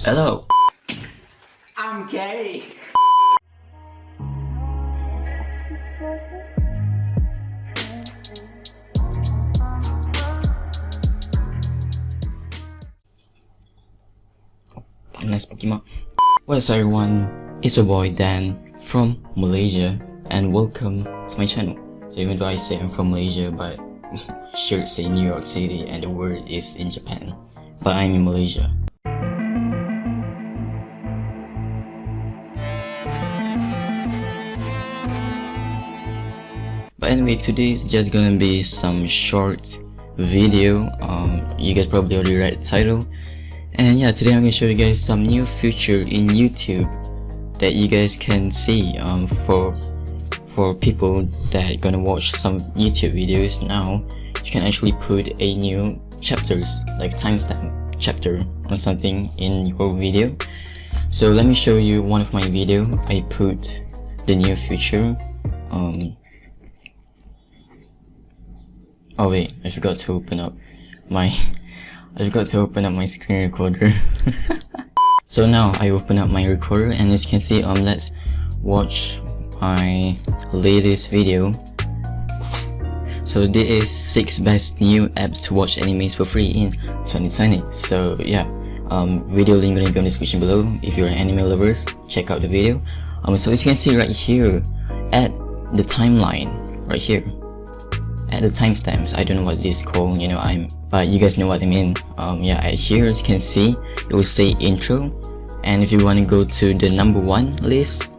Hello. I'm gay. Nice Pokemon. What is everyone? It's your boy Dan from Malaysia and welcome to my channel. So even though I say I'm from Malaysia but should say New York City and the word is in Japan. But I'm in Malaysia. Anyway, today is just gonna be some short video. Um, you guys probably already read the title. And yeah, today I'm gonna show you guys some new feature in YouTube that you guys can see um, for for people that are gonna watch some YouTube videos now. You can actually put a new chapters like timestamp chapter or something in your video. So let me show you one of my video. I put the new feature. Um, Oh wait, I forgot to open up my I forgot to open up my screen recorder. so now I open up my recorder and as you can see um let's watch my latest video. So this is 6 best new apps to watch animes for free in 2020. So yeah, um, video link gonna be in the description below. If you're an anime lovers, check out the video. Um, so as you can see right here, at the timeline, right here, at the timestamps i don't know what this called you know i'm but you guys know what i mean. Um yeah here as you can see it will say intro. And if you want to go to the number one list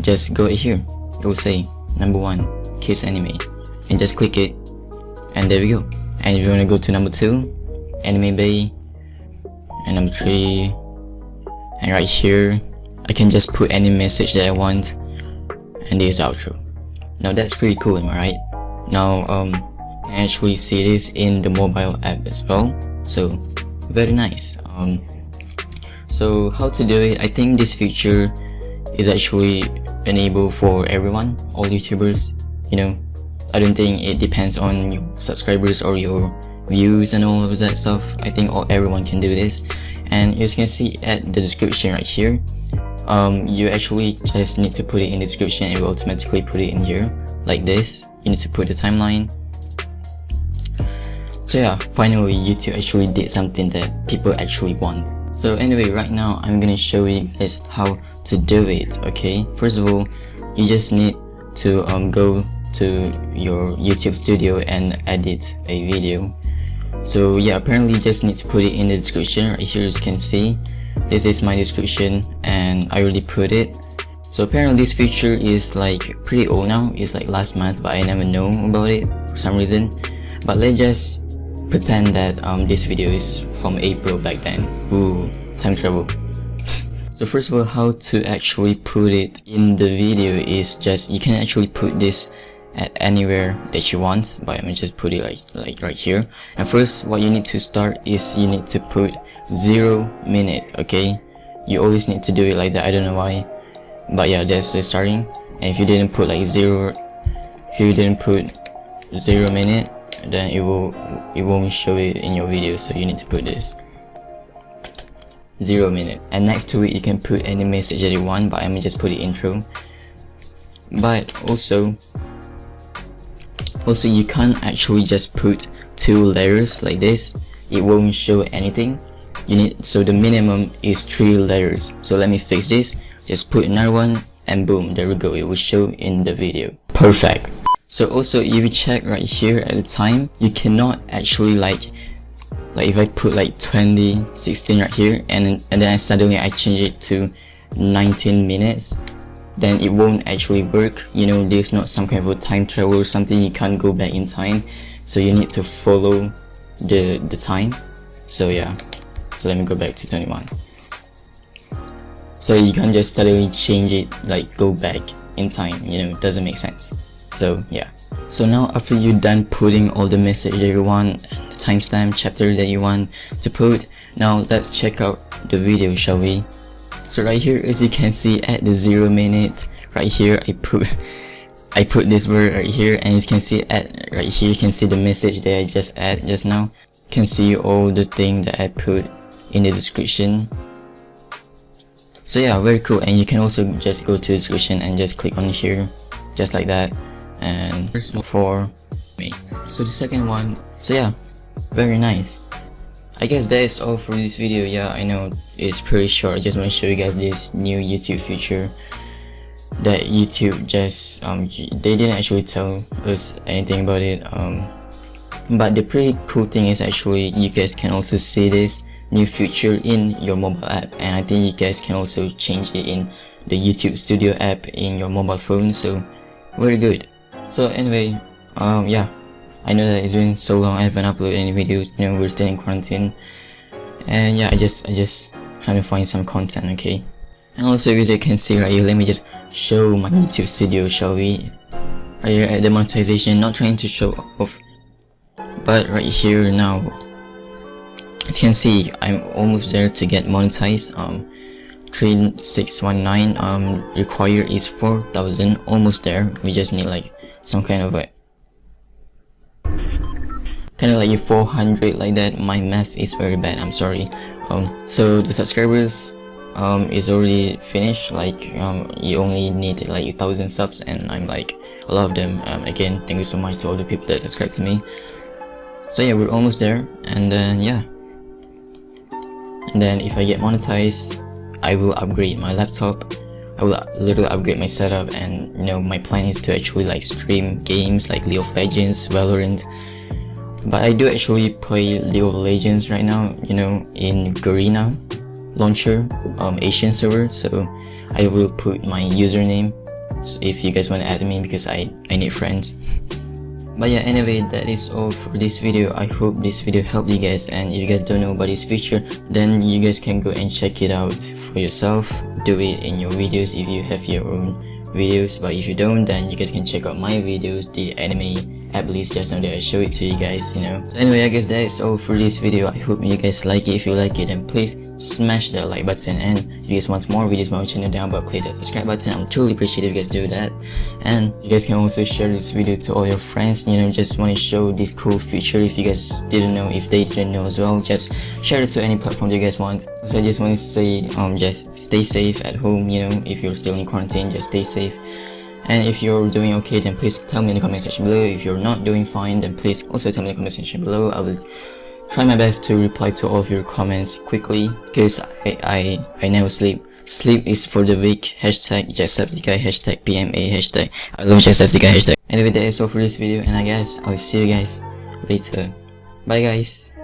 just go here. It will say number one kiss anime. And just click it. And there we go. And if you want to go to number two anime bay. And number three and right here i can just put any message that i want. And there's the outro. Now that's pretty cool am i right now um can actually see this in the mobile app as well. So very nice. Um so how to do it? I think this feature is actually enabled for everyone all youtubers you know? I don't think it depends on your subscribers or your views and all of that stuff. I think all everyone can do this. And as you can see at the description right here um, you actually just need to put it in the description it will automatically put it in here like this you need to put the timeline. So yeah finally youtube actually did something that people actually want. So anyway right now i'm gonna show you guys how to do it okay? First of all you just need to um, go to your youtube studio and edit a video. So yeah apparently you just need to put it in the description right here as you can see. This is my description and i already put it so apparently this feature is like pretty old now, it's like last month but I never know about it for some reason. But let's just pretend that um, this video is from April back then. Ooh, time travel. so first of all, how to actually put it in the video is just, you can actually put this at anywhere that you want but I'm just put it like like right here and first what you need to start is you need to put zero minute okay you always need to do it like that I don't know why but yeah that's the starting. And if you didn't put like zero if you didn't put zero minute then it will it won't show it in your video so you need to put this. Zero minute. And next to it you can put any message that you want but I'm gonna just put the intro. But also also you can't actually just put two letters like this. It won't show anything. You need so the minimum is three letters so let me fix this just put another one and boom there we go. It will show in the video. Perfect. So also if you check right here at the time you cannot actually like like if I put like 2016 right here and and then I suddenly I change it to 19 minutes then it won't actually work. You know there's not some kind of a time travel or something. You can't go back in time. So you need to follow the the time. So yeah. So let me go back to 21 so you can't just suddenly change it like go back in time you know it doesn't make sense. So yeah. So now after you're done putting all the message that you want the timestamp chapter that you want to put now let's check out the video shall we? So right here as you can see at the zero minute right here I put I put this word right here and you can see at right here you can see the message that I just add just now. You can see all the thing that I put in the description so yeah very cool. And you can also just go to the description and just click on here just like that. And for me. So the second one so yeah very nice. I guess that is all for this video. Yeah I know it's pretty short. I just want to show you guys this new YouTube feature that YouTube just um they didn't actually tell us anything about it. Um but the pretty cool thing is actually you guys can also see this new feature in your mobile app and I think you guys can also change it in the YouTube Studio app in your mobile phone so very good. So anyway um yeah. I know that it's been so long I haven't uploaded any videos you know we're still in quarantine. And yeah I just I just trying to find some content okay? And also as you can see right here let me just show my YouTube studio shall we? Right here at the monetization not trying to show off but right here now as you can see I'm almost there to get monetized. Um 3619 um require is 4000 almost there. We just need like some kind of a kind of like a 400 like that. My math is very bad i'm sorry. Um so the subscribers um is already finished. Like um you only need like a thousand subs and i'm like a lot of them. Um again thank you so much to all the people that subscribe to me. So yeah we're almost there and then yeah then if i get monetized i will upgrade my laptop. I will literally upgrade my setup and you know my plan is to actually like stream games like League of Legends, Valorant. But I do actually play League of Legends right now you know in Garena launcher um, Asian server. So I will put my username if you guys want to add me because I, I need friends but yeah anyway that is all for this video. I hope this video helped you guys and if you guys don't know about this feature then you guys can go and check it out for yourself. Do it in your videos if you have your own videos but if you don't then you guys can check out my videos the anime at least just now that I show it to you guys you know. So anyway I guess that is all for this video. I hope you guys like it. If you like it then please smash that like button. And if you guys want more videos on my channel down below click that subscribe button. I'll truly appreciate if you guys do that. And you guys can also share this video to all your friends. You know just want to show this cool feature if you guys didn't know. If they didn't know as well just share it to any platform you guys want. So I just want to say um just stay safe at home you know. If you're still in quarantine just stay safe and if you're doing okay then please tell me in the comment section below. If you're not doing fine then please also tell me in the comment section below. I will try my best to reply to all of your comments quickly because I, I, I never sleep. Sleep is for the weak. Hashtag Jacksepticeye hashtag PMA hashtag I love Jacksepticeye hashtag. Anyway that is all for this video and I guess I'll see you guys later. Bye guys